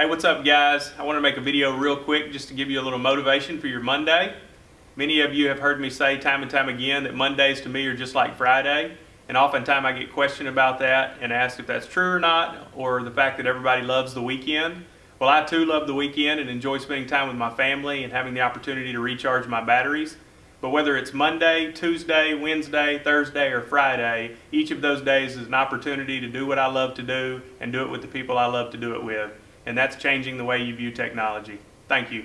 Hey, what's up guys? I want to make a video real quick just to give you a little motivation for your Monday. Many of you have heard me say time and time again that Mondays to me are just like Friday. And oftentimes I get questioned about that and asked if that's true or not, or the fact that everybody loves the weekend. Well, I too love the weekend and enjoy spending time with my family and having the opportunity to recharge my batteries. But whether it's Monday, Tuesday, Wednesday, Thursday, or Friday, each of those days is an opportunity to do what I love to do and do it with the people I love to do it with. And that's changing the way you view technology. Thank you.